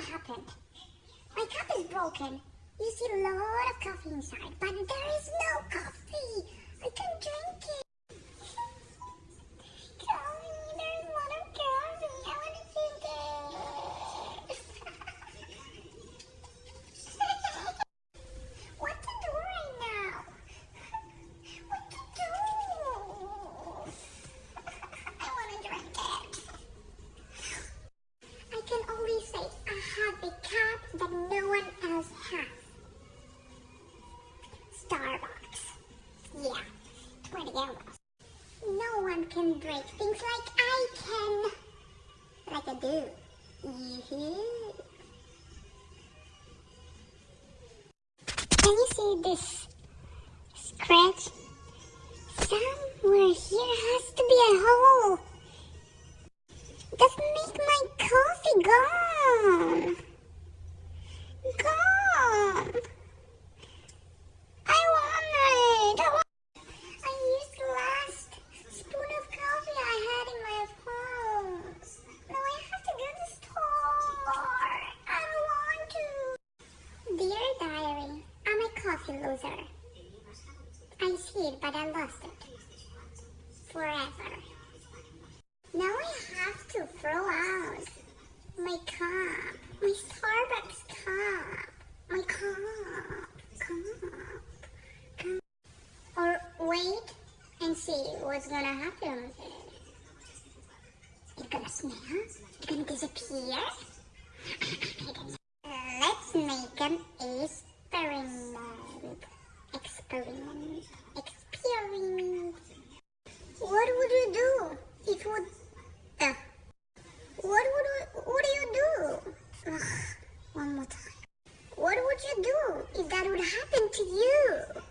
happened. My cup is broken. You see a lot of coffee inside, but Starbucks. Yeah, 20 euros. No one can break things like I can. Like I do. Yoo-hoo. Can you see this scratch? Somewhere here has to be a hole. Just make my coffee gone. Gone. I want it. I, want... I used the last spoon of coffee I had in my phone. Now I have to go to the store. I don't want to. Dear diary, Loser. I see it, but I lost it. Forever. Now I have to throw out my cup, my Starbucks cup, my cup, cup, cup. Or wait and see what's gonna happen with it. It's gonna smell? It's gonna disappear? Experiment. Experiment. What would you do if you would... Uh, what would what do you do? Ugh, one more time. What would you do if that would happen to? You.